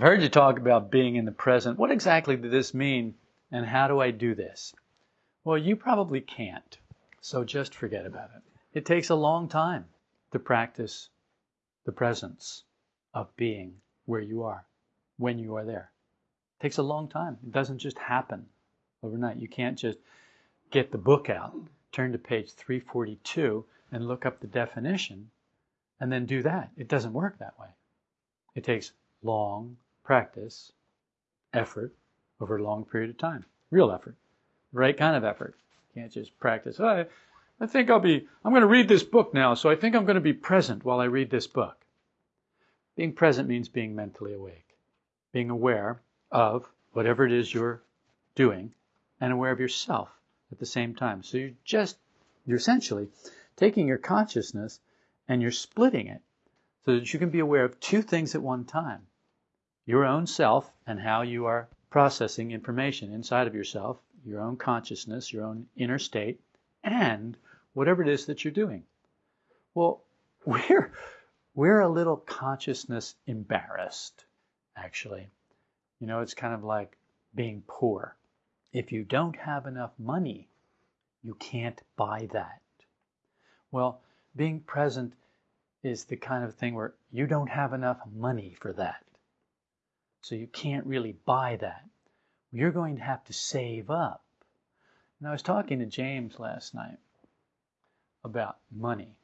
I've heard you talk about being in the present. What exactly does this mean, and how do I do this? Well, you probably can't, so just forget about it. It takes a long time to practice the presence of being where you are, when you are there. It takes a long time. It doesn't just happen overnight. You can't just get the book out, turn to page 342, and look up the definition, and then do that. It doesn't work that way. It takes long practice, effort over a long period of time. Real effort. Right kind of effort. You can't just practice. Oh, I, I think I'll be, I'm going to read this book now, so I think I'm going to be present while I read this book. Being present means being mentally awake, being aware of whatever it is you're doing and aware of yourself at the same time. So you're just, you're essentially taking your consciousness and you're splitting it so that you can be aware of two things at one time your own self and how you are processing information inside of yourself, your own consciousness, your own inner state, and whatever it is that you're doing. Well, we're, we're a little consciousness embarrassed, actually. You know, it's kind of like being poor. If you don't have enough money, you can't buy that. Well, being present is the kind of thing where you don't have enough money for that. So you can't really buy that. You're going to have to save up. And I was talking to James last night about money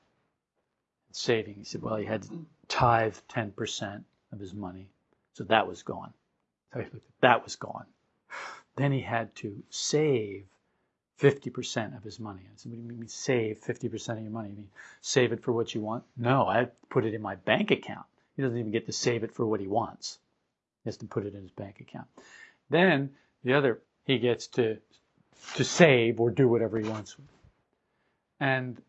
and saving. He said, well, he had to tithe 10% of his money. So that was gone. That was gone. Then he had to save 50% of his money. I said, what do you mean save 50% of your money? You mean save it for what you want? No, I put it in my bank account. He doesn't even get to save it for what he wants. Has to put it in his bank account. Then the other, he gets to to save or do whatever he wants. And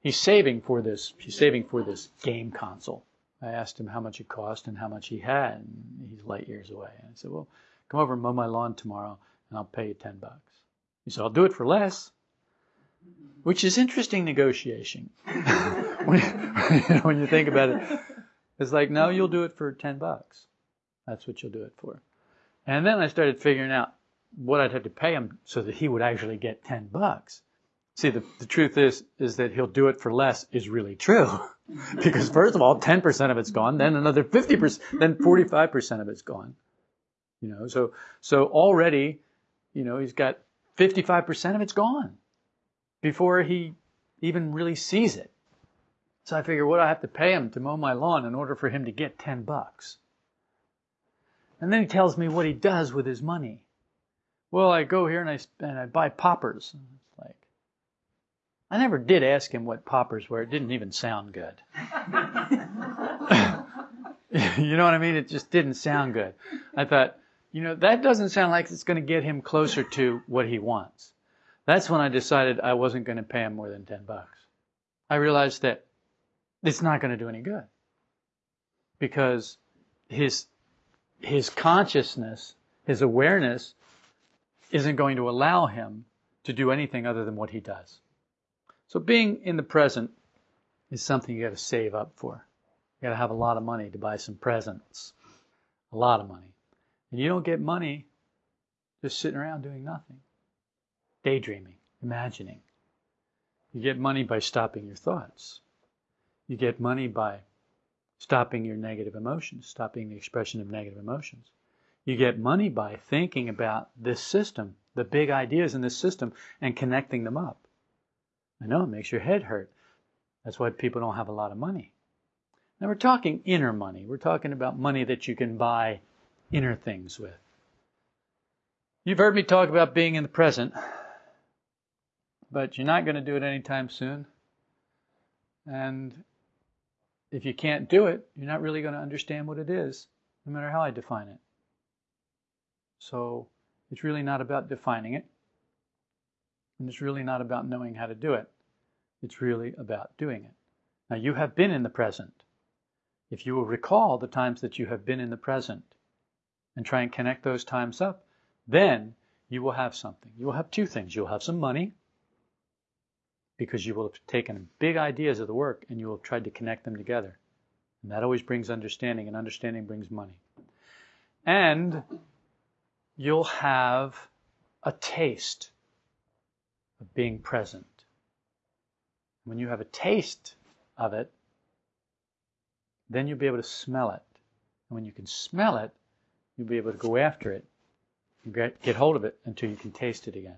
he's saving for this. He's saving for this game console. I asked him how much it cost and how much he had, and he's light years away. And I said, "Well, come over and mow my lawn tomorrow, and I'll pay you ten bucks." He said, "I'll do it for less," which is interesting negotiation. when, you when you think about it, it's like, no, you'll do it for ten bucks. That's what you'll do it for. And then I started figuring out what I'd have to pay him so that he would actually get 10 bucks. See, the, the truth is, is that he'll do it for less is really true. because first of all, 10% of it's gone, then another 50%, then 45% of it's gone. You know, so, so already, you know, he's got 55% of it's gone before he even really sees it. So I figure what I have to pay him to mow my lawn in order for him to get 10 bucks. And then he tells me what he does with his money. Well, I go here and I and I buy poppers. It's like I never did ask him what poppers were. It didn't even sound good. you know what I mean? It just didn't sound good. I thought, you know, that doesn't sound like it's going to get him closer to what he wants. That's when I decided I wasn't going to pay him more than 10 bucks. I realized that it's not going to do any good because his his consciousness, his awareness isn't going to allow him to do anything other than what he does. So being in the present is something you got to save up for. You got to have a lot of money to buy some presents. A lot of money. And you don't get money just sitting around doing nothing. Daydreaming, imagining. You get money by stopping your thoughts. You get money by stopping your negative emotions, stopping the expression of negative emotions. You get money by thinking about this system, the big ideas in this system, and connecting them up. I know it makes your head hurt. That's why people don't have a lot of money. Now we're talking inner money. We're talking about money that you can buy inner things with. You've heard me talk about being in the present, but you're not going to do it anytime soon. And if you can't do it, you're not really going to understand what it is, no matter how I define it. So it's really not about defining it. And it's really not about knowing how to do it. It's really about doing it. Now, you have been in the present. If you will recall the times that you have been in the present and try and connect those times up, then you will have something. You will have two things. You'll have some money because you will have taken big ideas of the work and you will have tried to connect them together. And that always brings understanding, and understanding brings money. And you'll have a taste of being present. When you have a taste of it, then you'll be able to smell it. And when you can smell it, you'll be able to go after it and get, get hold of it until you can taste it again.